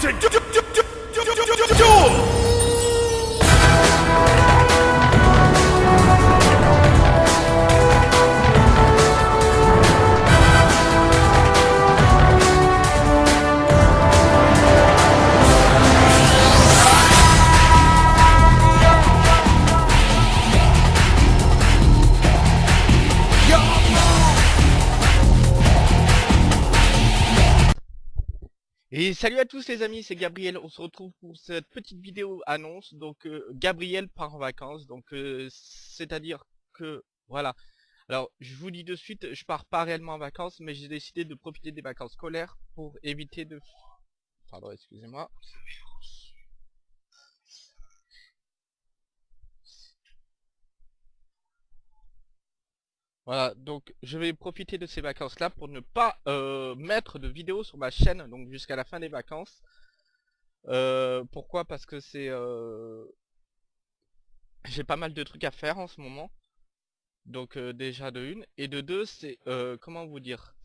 ちょちょちょ Et salut à tous les amis, c'est Gabriel, on se retrouve pour cette petite vidéo annonce, donc euh, Gabriel part en vacances, donc euh, c'est-à-dire que, voilà, alors je vous dis de suite, je pars pas réellement en vacances, mais j'ai décidé de profiter des vacances scolaires pour éviter de... Pardon, excusez-moi. Voilà, donc je vais profiter de ces vacances-là pour ne pas euh, mettre de vidéos sur ma chaîne, donc jusqu'à la fin des vacances. Euh, pourquoi? Parce que c'est... euh, J'ai pas mal de trucs à faire en ce moment. Donc euh, déjà de une. Et de deux, c'est... comment vous dire?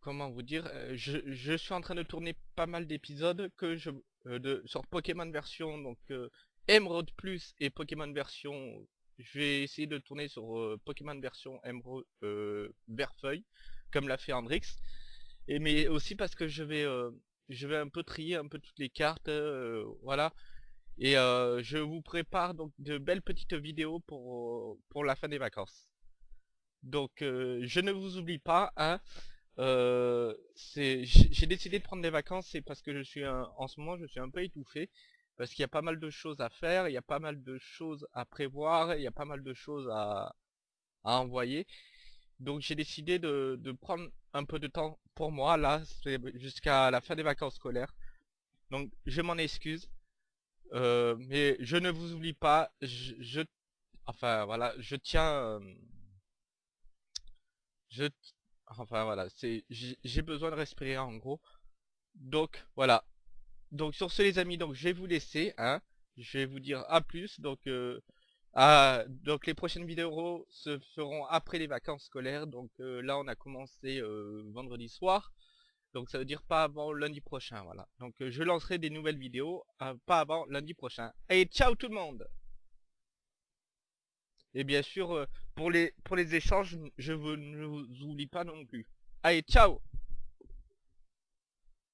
Comment vous dire? Je, je suis en train de tourner pas mal d'épisodes que je de sur Pokémon version donc Emerald Plus et Pokémon version je vais essayer de tourner sur euh, Pokémon version Emerald euh, Verfeuille, comme l'a fait Hendrix. Et mais aussi parce que je vais euh, je vais un peu trier un peu toutes les cartes, euh, voilà. Et je vous prépare donc de belles petites vidéos pour pour la fin des vacances. Donc je ne vous oublie pas, hein. J'ai décidé de prendre des vacances, c'est parce que je suis un- en ce moment je suis un peu étouffé parce qu'il y a pas mal de choses à faire, il y a pas mal de choses à prévoir, il y a pas mal de choses à, envoyer. Donc j'ai décidé de, prendre un peu de temps pour moi, là, jusqu'à la fin des vacances scolaires. Donc je m'en excuse, euh, mais je ne vous oublie pas, je, enfin voilà, je tiens, euh, je, enfin voilà, c'est, j'ai besoin de respirer en gros. Donc voilà, donc sur ce les amis, donc je vais vous laisser, hein. Je vais vous dire à plus. Donc euh, donc les prochaines vidéos se feront après les vacances scolaires. Donc euh, là on a commencé euh, vendredi soir. Donc ça veut dire pas avant lundi prochain, voilà. Donc je lancerai des nouvelles vidéos pas avant lundi prochain. Allez, ciao tout le monde Et bien sûr, pour les pour les échanges, je vous- ne vous oublie pas non plus. Allez, ciao